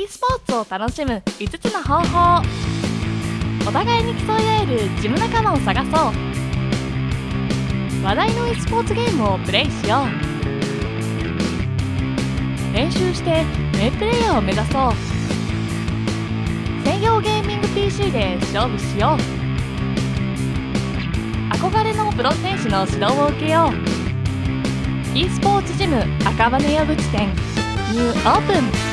e スポーツを楽しむ5つの方法。お互いに競い合えるジム仲間を探そう。話題の e スポーツゲームをプレイしよう。練習して名プレイヤーを目指そう。専用ゲーミング PC で勝負しよう。憧れのプロ選手の指導を受けよう。e スポーツジム赤羽矢口店。ニューオープン。